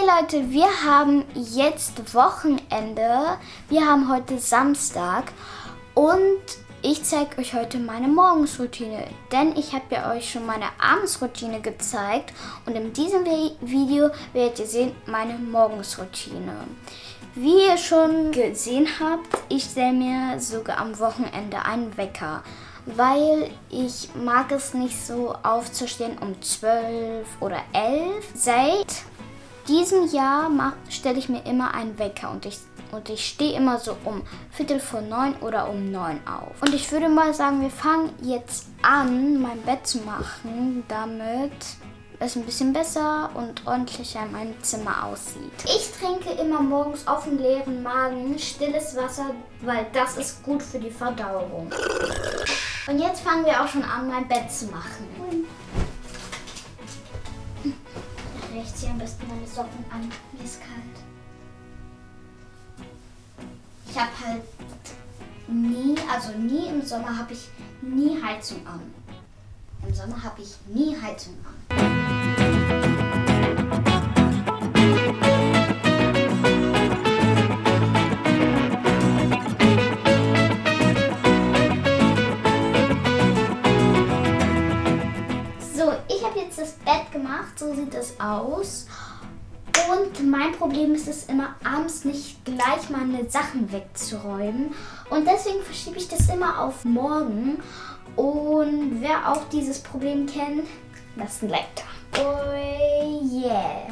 Hey Leute, wir haben jetzt Wochenende. Wir haben heute Samstag und ich zeige euch heute meine Morgensroutine, denn ich habe ja euch schon meine Abendsroutine gezeigt und in diesem Video werdet ihr sehen meine Morgensroutine. Wie ihr schon gesehen habt, ich stelle mir sogar am Wochenende einen Wecker, weil ich mag es nicht so aufzustehen um 12 oder 11. Seit diesem Jahr stelle ich mir immer einen Wecker und ich und ich stehe immer so um Viertel vor neun oder um neun auf. Und ich würde mal sagen, wir fangen jetzt an, mein Bett zu machen, damit es ein bisschen besser und ordentlicher in meinem Zimmer aussieht. Ich trinke immer morgens auf dem leeren Magen stilles Wasser, weil das ist gut für die Verdauung. Und jetzt fangen wir auch schon an, mein Bett zu machen. Hier am besten meine Socken an. Mir ist kalt. Ich habe halt nie, also nie im Sommer habe ich nie Heizung an. Im Sommer habe ich nie Heizung an. Problem ist es immer, abends nicht gleich meine Sachen wegzuräumen. Und deswegen verschiebe ich das immer auf morgen. Und wer auch dieses Problem kennt, lasst ein Like da. Oh yeah.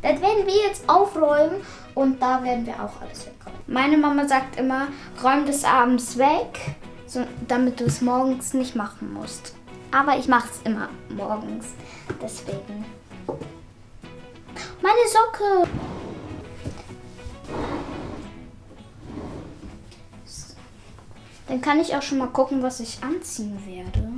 Das werden wir jetzt aufräumen und da werden wir auch alles wegräumen. Meine Mama sagt immer, räum das abends weg, so, damit du es morgens nicht machen musst. Aber ich mache es immer morgens, deswegen. Meine Socke. Dann kann ich auch schon mal gucken, was ich anziehen werde.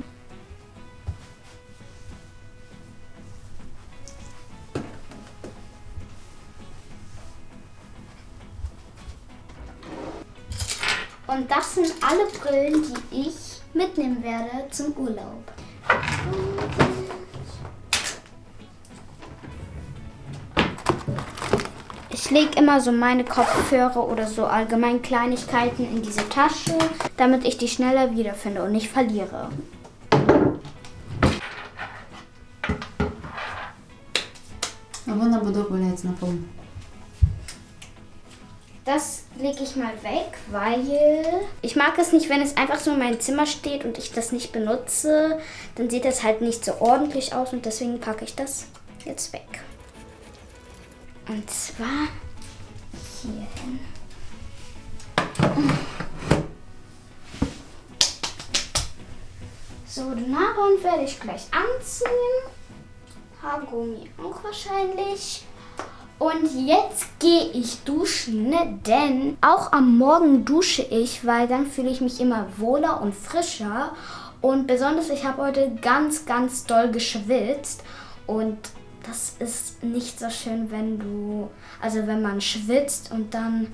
Und das sind alle Brillen, die ich mitnehmen werde zum Urlaub. Ich lege immer so meine Kopfhörer oder so allgemein Kleinigkeiten in diese Tasche, damit ich die schneller wiederfinde und nicht verliere. Das lege ich mal weg, weil ich mag es nicht, wenn es einfach so in meinem Zimmer steht und ich das nicht benutze. Dann sieht das halt nicht so ordentlich aus und deswegen packe ich das jetzt weg. Und zwar hier hin. So, den Haarband werde ich gleich anziehen. Haargummi auch wahrscheinlich. Und jetzt gehe ich duschen, denn auch am Morgen dusche ich, weil dann fühle ich mich immer wohler und frischer. Und besonders, ich habe heute ganz, ganz doll geschwitzt. Und das ist nicht so schön, wenn du, also wenn man schwitzt und dann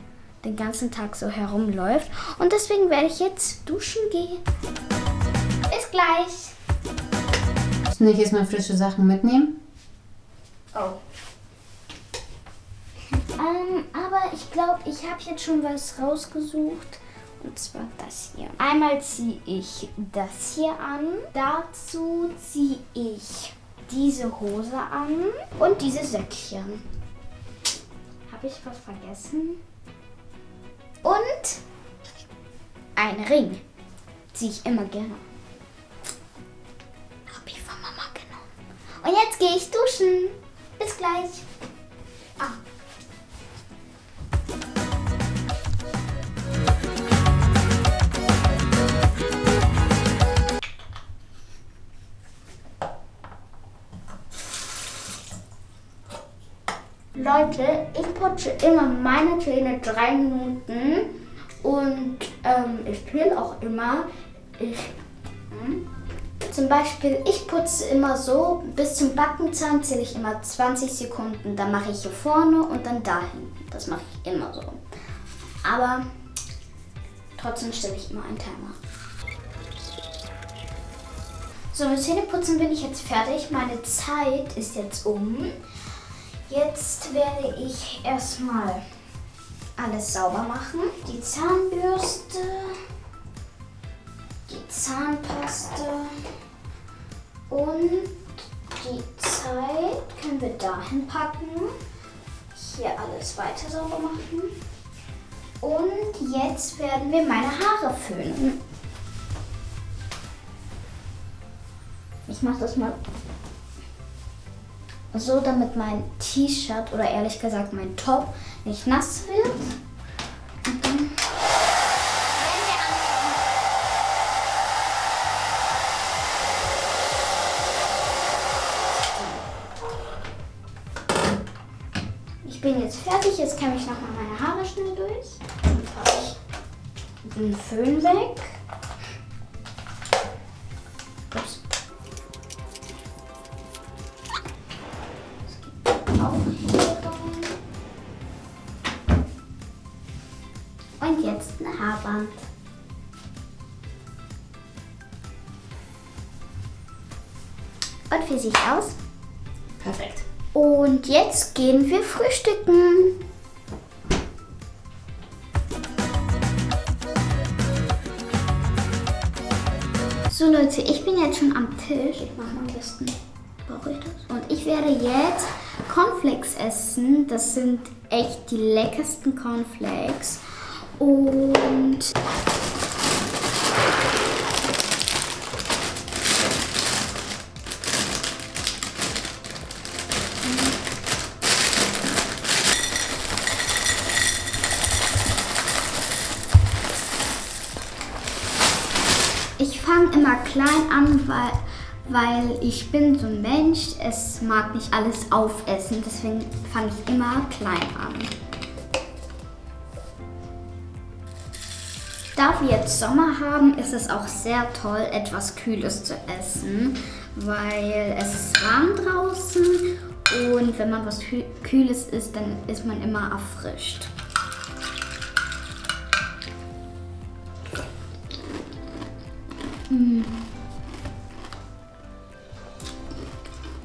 den ganzen Tag so herumläuft. Und deswegen werde ich jetzt duschen gehen. Bis gleich. Soll ich jetzt mal frische Sachen mitnehmen? Oh. Ähm, aber ich glaube, ich habe jetzt schon was rausgesucht. Und zwar das hier. Einmal ziehe ich das hier an. Dazu ziehe ich diese Hose an und diese Söckchen. Habe ich was vergessen? Und ein Ring. Ziehe ich immer gerne. Habe ich von Mama genommen. Und jetzt gehe ich duschen. Bis gleich. Ah. Leute, ich putze immer meine Zähne drei Minuten und ähm, ich will auch immer, ich, hm, zum Beispiel, ich putze immer so, bis zum Backenzahn zähle ich immer 20 Sekunden. Dann mache ich hier vorne und dann da hinten. Das mache ich immer so. Aber trotzdem stelle ich immer einen Timer. So, mit Zähneputzen bin ich jetzt fertig. Meine Zeit ist jetzt um. Jetzt werde ich erstmal alles sauber machen. Die Zahnbürste, die Zahnpaste und die Zeit können wir dahin packen. Hier alles weiter sauber machen. Und jetzt werden wir meine Haare föhnen. Ich mache das mal so, damit mein T-Shirt oder ehrlich gesagt mein Top nicht nass wird. Ich bin jetzt fertig, jetzt kämme ich nochmal meine Haare schnell durch. Dann mache ich den Föhn weg. Und jetzt ein Haarband. Und wie sieht's aus? Perfekt. Und jetzt gehen wir frühstücken. So Leute, ich bin jetzt schon am Tisch. Ich mache am besten. Brauche ich das? Und ich werde jetzt Cornflakes essen. Das sind echt die leckersten Cornflakes. Und Ich fange immer klein an, weil, weil ich bin so ein Mensch, es mag nicht alles aufessen, deswegen fange ich immer klein an. Da wir jetzt Sommer haben, ist es auch sehr toll, etwas Kühles zu essen, weil es ist warm draußen und wenn man was Kü- Kühles isst, dann ist man immer erfrischt.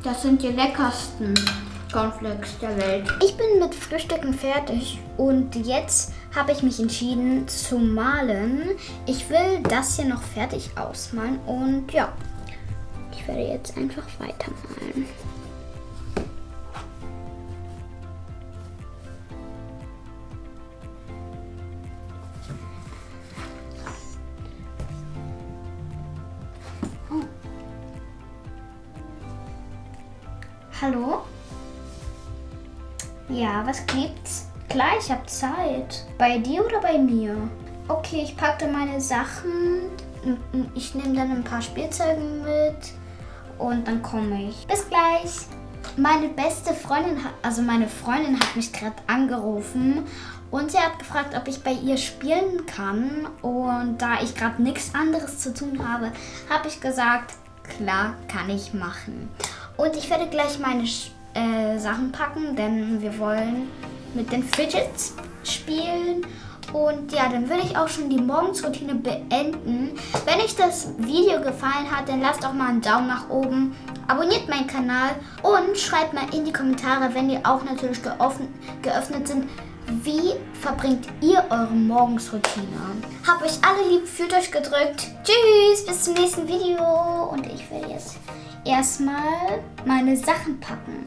Das sind die leckersten Cornflakes der Welt. Ich bin mit Frühstücken fertig und jetzt habe ich mich entschieden zu malen. Ich will das hier noch fertig ausmalen und ja, ich werde jetzt einfach weitermalen. Hallo? Ja, was gibt's? Klar, ich habe Zeit. Bei dir oder bei mir? Okay, ich packte meine Sachen. Ich nehme dann ein paar Spielzeuge mit und dann komme ich. Bis gleich. Meine beste Freundin, also meine Freundin hat mich gerade angerufen und sie hat gefragt, ob ich bei ihr spielen kann. Und da ich gerade nichts anderes zu tun habe, habe ich gesagt, klar, kann ich machen. Und ich werde gleich meine Sch- äh, Sachen packen, denn wir wollen mit den Fidgets spielen. Und ja, dann würde ich auch schon die Morgensroutine beenden. Wenn euch das Video gefallen hat, dann lasst auch mal einen Daumen nach oben, abonniert meinen Kanal und schreibt mal in die Kommentare, wenn die auch natürlich geöffnet, geöffnet sind, wie verbringt ihr eure Morgensroutine? Habt euch alle lieb, fühlt euch gedrückt. Tschüss, bis zum nächsten Video. Und ich werde jetzt erstmal meine Sachen packen.